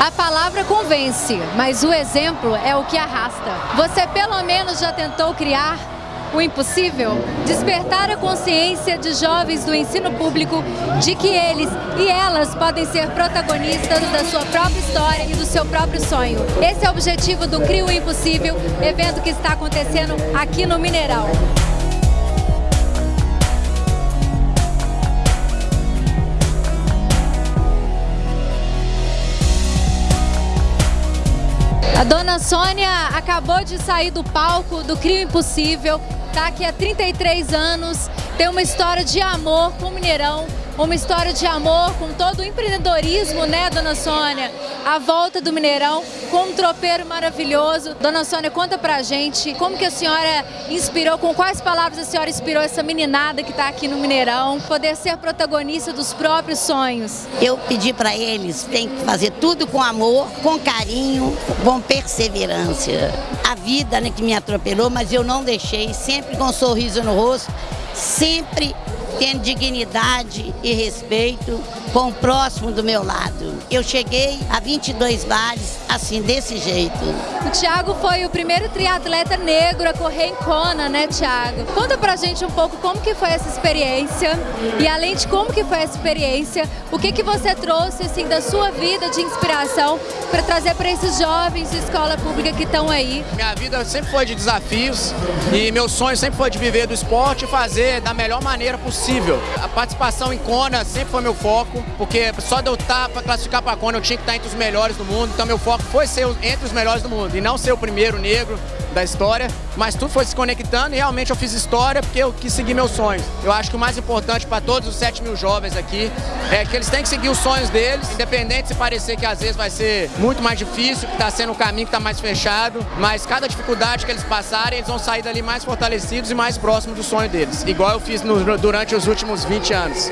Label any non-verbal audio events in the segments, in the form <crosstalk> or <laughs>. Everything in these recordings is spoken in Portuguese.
A palavra convence, mas o exemplo é o que arrasta. Você pelo menos já tentou criar o impossível? Despertar a consciência de jovens do ensino público de que eles e elas podem ser protagonistas da sua própria história e do seu próprio sonho. Esse é o objetivo do Crio Impossível, evento que está acontecendo aqui no Mineirão. A dona Sônia acabou de sair do palco do Crio Impossível, está aqui há 33 anos, tem uma história de amor com o Mineirão, uma história de amor com todo o empreendedorismo, né, dona Sônia? A volta do Mineirão com um tropeiro maravilhoso. Dona Sônia, conta pra gente como que a senhora inspirou, com quais palavras a senhora inspirou essa meninada que está aqui no Mineirão, poder ser protagonista dos próprios sonhos. Eu pedi para eles, tem que fazer tudo com amor, com carinho, com perseverança. A vida né, que me atropelou, mas eu não deixei, sempre com um sorriso no rosto, sempre tendo dignidade e respeito com o próximo do meu lado. Eu cheguei a 22 bares assim, desse jeito. O Thiago foi o primeiro triatleta negro a correr em Kona, né, Thiago? Conta pra gente um pouco como que foi essa experiência e além de como que foi essa experiência, o que que você trouxe, assim, da sua vida de inspiração para trazer para esses jovens de escola pública que estão aí? Minha vida sempre foi de desafios e meu sonho sempre foi de viver do esporte e fazer da melhor maneira possível. A participação em Kona sempre foi meu foco, porque só de eu estar para classificar para Kona eu tinha que estar entre os melhores do mundo, então meu foco foi ser entre os melhores do mundo e não ser o primeiro negro da história, mas tudo foi se conectando e realmente eu fiz história porque eu quis seguir meus sonhos. Eu acho que o mais importante para todos os 7 mil jovens aqui é que eles têm que seguir os sonhos deles, independente se parecer que às vezes vai ser muito mais difícil, que está sendo um caminho que está mais fechado, mas cada dificuldade que eles passarem, eles vão sair dali mais fortalecidos e mais próximos do sonho deles, igual eu fiz no, durante os últimos 20 anos.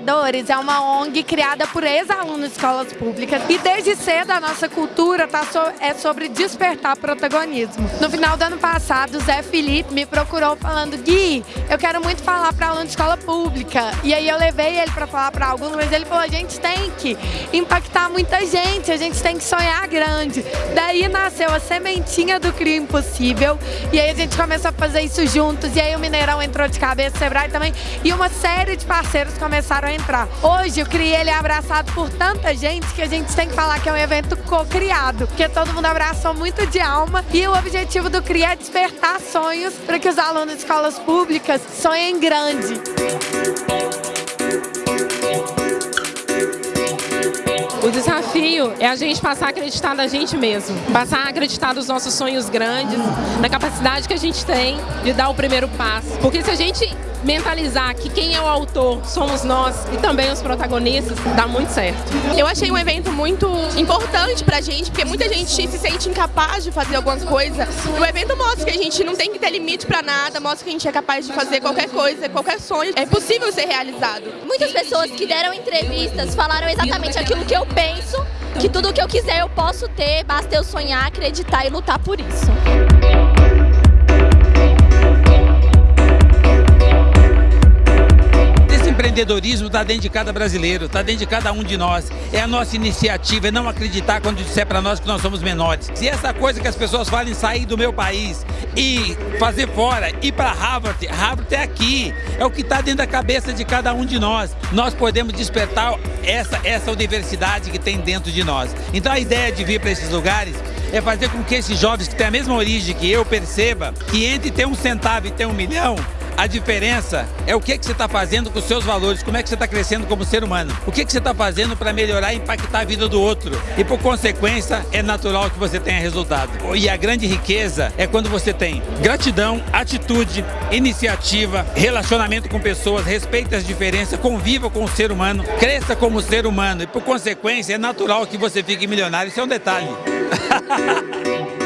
Influenciadores é uma ONG criada por ex-alunos de escolas públicas e desde cedo a nossa cultura tá so, é sobre despertar protagonismo. No final do ano passado, o Zé Felipe me procurou falando Gui, eu quero muito falar para aluno de escola pública. E aí eu levei ele para falar para alguns, mas ele falou, a gente tem que impactar muita gente, a gente tem que sonhar grande. Daí nasceu a sementinha do Crio Impossível e aí a gente começou a fazer isso juntos e aí o Mineirão entrou de cabeça, o Sebrae também e uma série de parceiros começaram a entrar. Hoje o CRI ele é abraçado por tanta gente que a gente tem que falar que é um evento co-criado, porque todo mundo abraçou muito de alma e o objetivo do CRI é despertar sonhos para que os alunos de escolas públicas sonhem grande. O desafio é a gente passar a acreditar na gente mesmo, passar a acreditar nos nossos sonhos grandes, na capacidade que a gente tem de dar o primeiro passo. Porque se a gente mentalizar que quem é o autor somos nós e também os protagonistas, dá muito certo. Eu achei um evento muito importante pra gente, porque muita gente se sente incapaz de fazer alguma coisa. E o evento mostra que a gente não tem que ter limite pra nada, mostra que a gente é capaz de fazer qualquer coisa, qualquer sonho. É possível ser realizado. Muitas pessoas que deram entrevistas falaram exatamente aquilo que eu penso, que tudo que eu quiser eu posso ter, basta eu sonhar, acreditar e lutar por isso. Empreendedorismo está dentro de cada brasileiro, está dentro de cada um de nós. É a nossa iniciativa, é não acreditar quando disser para nós que nós somos menores. Se essa coisa que as pessoas falam sair do meu país e fazer fora, ir para Harvard, Harvard é aqui, é o que está dentro da cabeça de cada um de nós. Nós podemos despertar essa, essa universidade que tem dentro de nós. Então a ideia de vir para esses lugares é fazer com que esses jovens que têm a mesma origem que eu perceba que entre ter um centavo e ter um milhão, a diferença é o que, que você está fazendo com os seus valores, como é que você está crescendo como ser humano. O que, que você está fazendo para melhorar e impactar a vida do outro. E por consequência, é natural que você tenha resultado. E a grande riqueza é quando você tem gratidão, atitude, iniciativa, relacionamento com pessoas, respeita as diferenças, conviva com o ser humano, cresça como ser humano. E por consequência, é natural que você fique milionário. Isso é um detalhe. <laughs>